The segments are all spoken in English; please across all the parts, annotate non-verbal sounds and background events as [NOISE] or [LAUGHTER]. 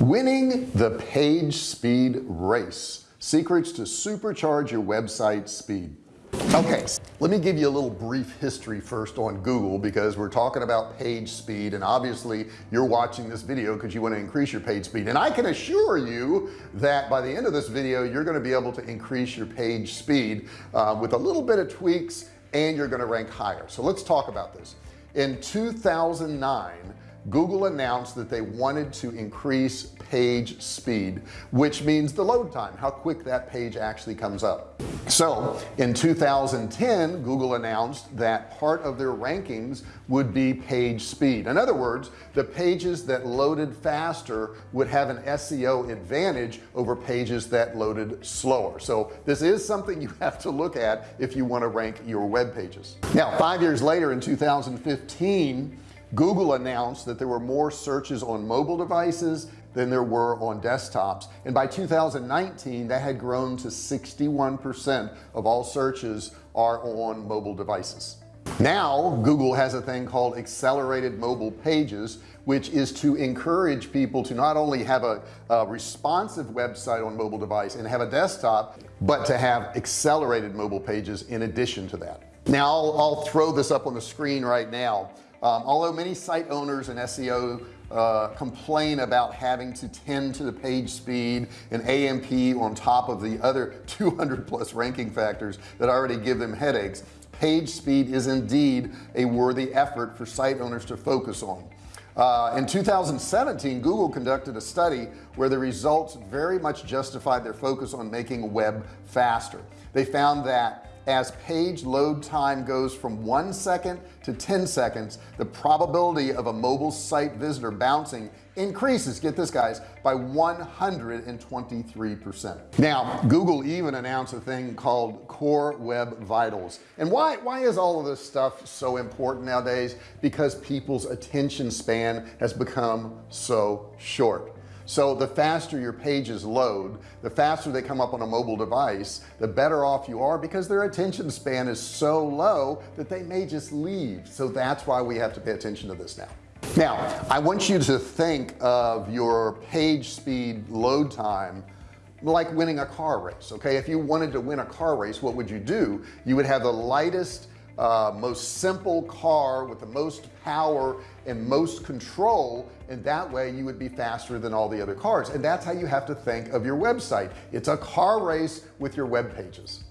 winning the page speed race. Secrets to supercharge your website speed. Okay let me give you a little brief history first on Google because we're talking about page speed and obviously you're watching this video because you want to increase your page speed. And I can assure you that by the end of this video you're going to be able to increase your page speed uh, with a little bit of tweaks and you're going to rank higher. So let's talk about this. In 2009 Google announced that they wanted to increase page speed which means the load time how quick that page actually comes up. So in 2010 Google announced that part of their rankings would be page speed. In other words the pages that loaded faster would have an SEO advantage over pages that loaded slower. So this is something you have to look at if you want to rank your web pages. Now five years later in 2015 Google announced that there were more searches on mobile devices than there were on desktops. And by 2019 that had grown to 61% of all searches are on mobile devices. Now Google has a thing called accelerated mobile pages which is to encourage people to not only have a, a, responsive website on mobile device and have a desktop but to have accelerated mobile pages in addition to that. Now I'll, I'll throw this up on the screen right now um, although many site owners and SEO uh, complain about having to tend to the page speed and AMP on top of the other [LAUGHS] 200 plus ranking factors that already give them headaches page speed is indeed a worthy effort for site owners to focus on. Uh, in 2017 Google conducted a study where the results very much justified their focus on making web faster. They found that as page load time goes from one second to 10 seconds the probability of a mobile site visitor bouncing increases get this guys by 123 percent. Now Google even announced a thing called core web vitals. And why why is all of this stuff so important nowadays? Because people's attention span has become so short so the faster your pages load the faster they come up on a mobile device the better off you are because their attention span is so low that they may just leave. So that's why we have to pay attention to this now. Now I want you to think of your page speed load time like winning a car race okay? If you wanted to win a car race what would you do? You would have the lightest uh, most simple car with the most power and most control and that way you would be faster than all the other cars. And that's how you have to think of your website. It's a car race with your web pages.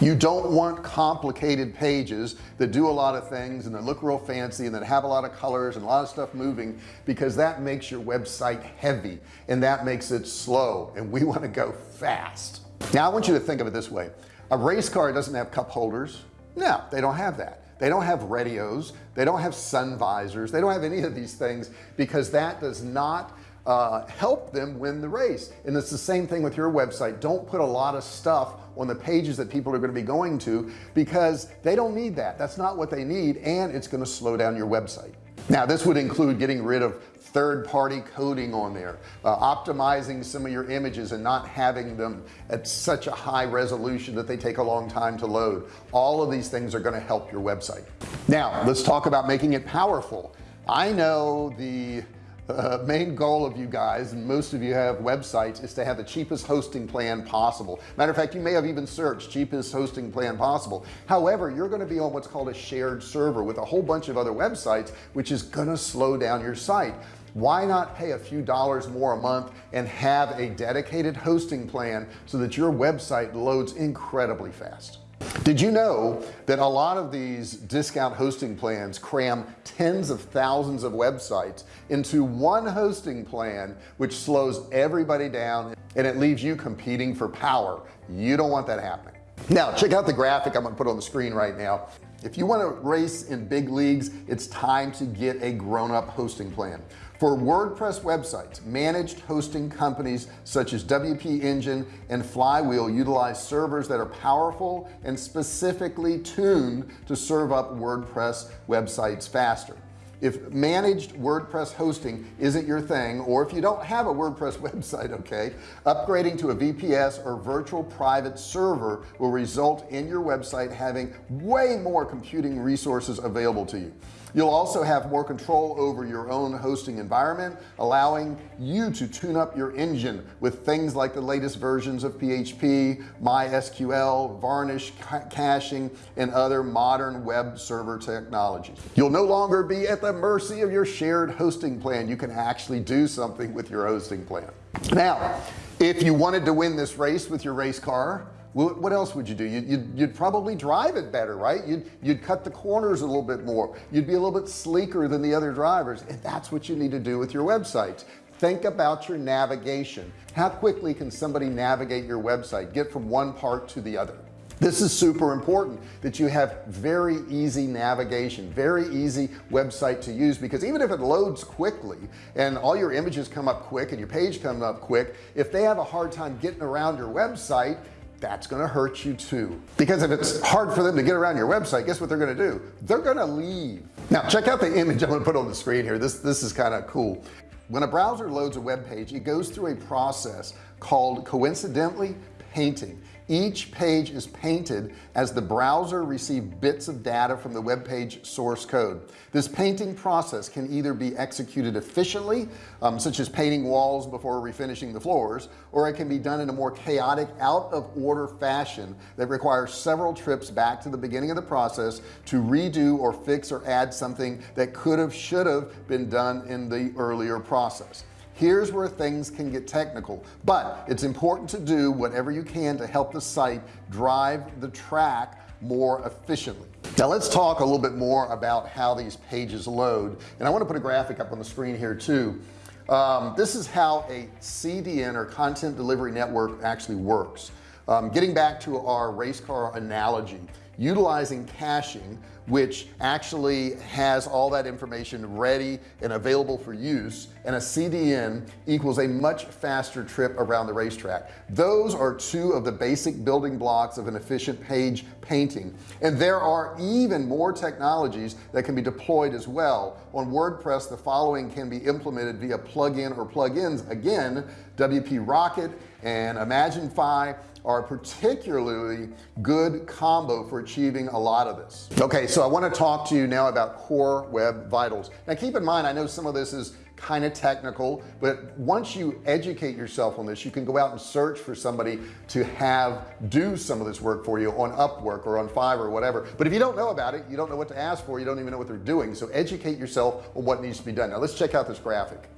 You don't want complicated pages that do a lot of things and that look real fancy and that have a lot of colors and a lot of stuff moving because that makes your website heavy and that makes it slow and we [LAUGHS] want to go fast. Now I want you to think of it this way. A race car doesn't have cup holders no they don't have that. They don't have radios. They don't have sun visors. They don't have any of these things because that does not uh, help them win the race. And it's the same thing with your website. Don't put a lot of stuff on the pages that people are going to be going to because they don't need that. That's not what they need and it's going to slow down your website. Now this would include getting rid of third-party coding on there uh, optimizing some of your images and not having them at such a high resolution that they take a long time to load. All of these things are going to help your website. Now let's talk about making it powerful. I know the uh, main goal of you guys and most of you have websites is to have the cheapest hosting plan possible. Matter of fact you may have even searched cheapest hosting plan possible. However you're going to be on what's called a shared server with a whole bunch of other websites which is going to slow down your site why not pay a few dollars more a month and have a dedicated hosting plan so that your website loads incredibly fast? Did you know that a lot of these discount hosting plans cram tens of thousands of websites into one hosting plan which slows everybody down and it leaves you competing for power? You don't want that happening now check out the graphic I'm gonna put on the screen right now. If you want to race in big leagues it's time to get a grown-up hosting plan. For WordPress websites managed hosting companies such as WP Engine and Flywheel utilize servers that are powerful and specifically tuned to serve up WordPress websites faster if managed WordPress hosting isn't your thing or if you don't have a WordPress [LAUGHS] website okay upgrading to a VPS or virtual private server will result in your website having way more computing resources available to you you'll also have more control over your own hosting environment allowing you to tune up your engine with things like the latest versions of PHP MySQL varnish caching and other modern web server technologies you'll no longer be at the mercy of your shared hosting plan. You can actually do something with your hosting plan. Now if you wanted to win this race with your race car what else would you do? You'd, you'd, you'd, probably drive it better right? You'd you'd cut the corners a little bit more. You'd be a little bit sleeker than the other drivers. And that's what you need to do with your websites think about your navigation. How quickly can somebody navigate your website? Get from one part to the other. This is super important that you have very easy navigation very easy website to use because even if it loads quickly and all your images come up quick and your page come up quick if they have a hard time getting around your website that's to hurt you too. Because if it's hard for them to get around your website guess what they're to do? They're to leave. Now check out the image I'm to put on the screen here. This this is kind of cool. When a browser loads a web page it goes through a process called coincidentally painting each page is painted as the browser receive bits of data from the web page source code. This painting process can either be executed efficiently um, such as painting walls before refinishing the floors or it can be done in a more chaotic out of order fashion that requires several trips back to the beginning of the process to redo or fix or add something that could have should have been done in the earlier process here's where things can get technical but it's important to do whatever you can to help the site drive the track more efficiently. Now let's talk a little bit more about how these pages load and I want to put a graphic up on the screen here too. Um, this is how a CDN or content delivery network actually works. Um, getting back to our race car analogy utilizing caching which actually has all that information ready and available for use and a CDN equals a much faster trip around the racetrack. Those are two of the basic building blocks of an efficient page painting. And there are even more technologies that can be deployed as well. On WordPress the following can be implemented via plugin or plugins. Again WP Rocket and Imagify are particularly good combo for achieving a lot of this. Okay so I want to talk to you now about core web vitals. Now keep in mind I know some of this is kind of technical but once you educate yourself on this you can go out and search for somebody to have do some of this work for you on Upwork or on Fiverr or whatever. But if you don't know about it you don't know what to ask for you don't even know what they're doing. So educate yourself on what needs to be done. Now let's check out this graphic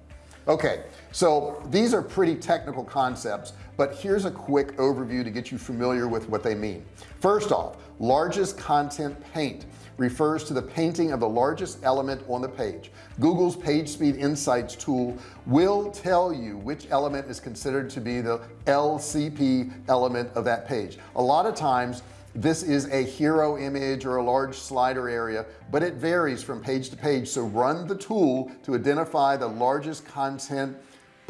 okay so these are pretty technical concepts but here's a quick overview to get you familiar with what they mean. First off largest contentful paint refers to the painting of the largest element on the page. Google's PageSpeed Insights tool will tell you which element is considered to be the LCP element of that page. A lot of times this is a hero image or a large slider area but it varies from page to page. So run the tool to identify the largest contentful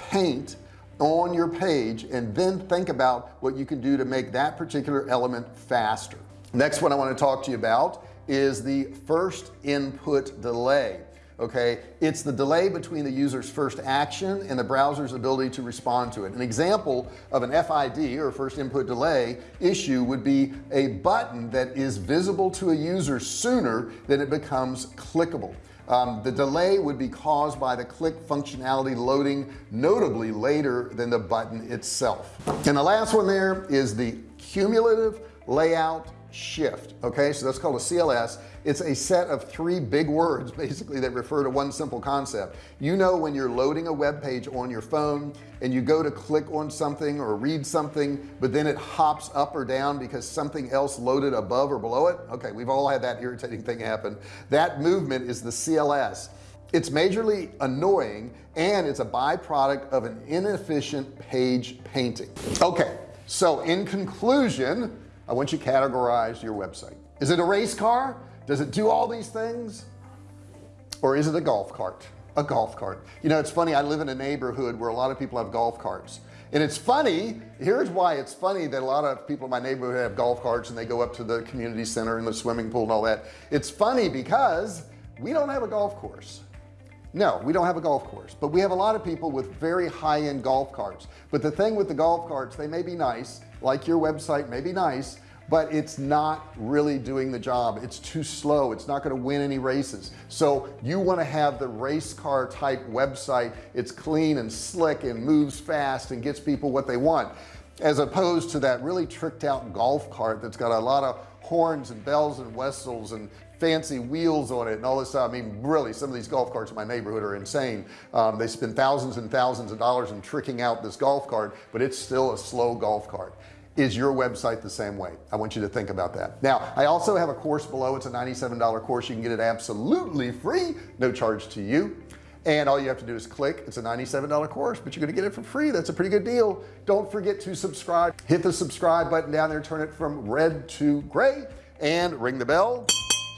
paint on your page and then think about what you can do to make that particular element faster. Next one I want to talk to you about is the first input delay okay? It's the delay between the user's first action and the browser's ability to respond to it. An example of an FID or first input delay issue would be a button that is visible to a user sooner than it becomes clickable. Um, the delay would be caused by the click functionality loading notably later than the button itself. And the last one there is the cumulative layout shift okay? So that's called a CLS it's a set of three big words [LAUGHS] basically that refer to one simple concept. You know when you're loading a web page on your phone and you go to click on something or read something but then it hops up or down because something else loaded above or below it? Okay we've all had that irritating thing happen. That movement is the CLS it's majorly annoying and it's a byproduct of an inefficient page painting. Okay so in conclusion I want you to categorize your website. Is it a race car? Does it do all these things? Or is it a golf cart? A golf cart. You know it's funny I live in a neighborhood where a lot of people have golf carts. And it's funny here's why it's funny that a lot of people in my neighborhood have golf carts and they go up to the community center and the swimming pool and all that. It's funny because we don't have a golf course no we don't have a golf course but we have a lot of people with very high-end golf carts. But the thing with the golf carts they may be nice like your website may be nice but it's not really doing the job. It's too slow. It's not going to win any races. So you want to have the race car type website. It's clean and slick and moves fast and gets people what they want as opposed to that really tricked out golf cart that's got a lot of horns and bells and whistles and fancy wheels on it and all this stuff. I mean really some of these golf carts in my neighborhood are insane. Um, they spend thousands and thousands of dollars in tricking out this golf cart but it's still a slow golf cart. Is your website the same way? I want you to think about that. Now I also have a course below. It's a $97 course. You can get it absolutely free. No charge to you. And all you have to do is click. It's a $97 course but you're gonna get it for free. That's a pretty good deal. Don't forget to subscribe. Hit the subscribe button down there. Turn it from red to gray and ring the bell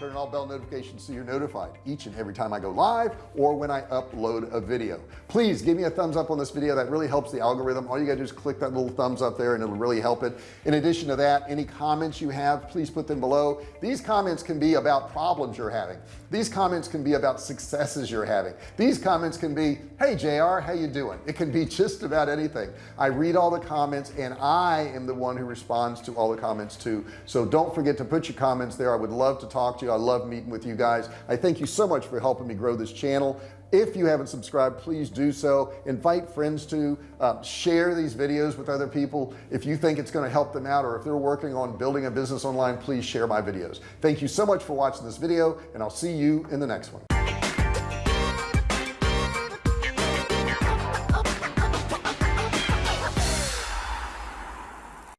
turn on all bell notifications so you're notified each and every time I go live or when I upload a video. Please give me a thumbs up on this video. That really helps the algorithm. All you gotta do is click that little thumbs up there and it'll really help it. In addition to that any comments you have please put them below. These comments can be about problems you're having. These comments can be about successes you're having. These comments can be hey JR how you doing? It can be just about anything. I read all the comments and I am the one who responds to all the comments too. So don't forget to put your comments there. I would love to talk to you I love meeting with you guys. I thank you so much for helping me grow this channel. If you haven't subscribed please do so. Invite friends to uh, share these videos with other people. If you think it's going to help them out or if they're working on building a business online please share my videos. Thank you so much for watching this video and I'll see you in the next one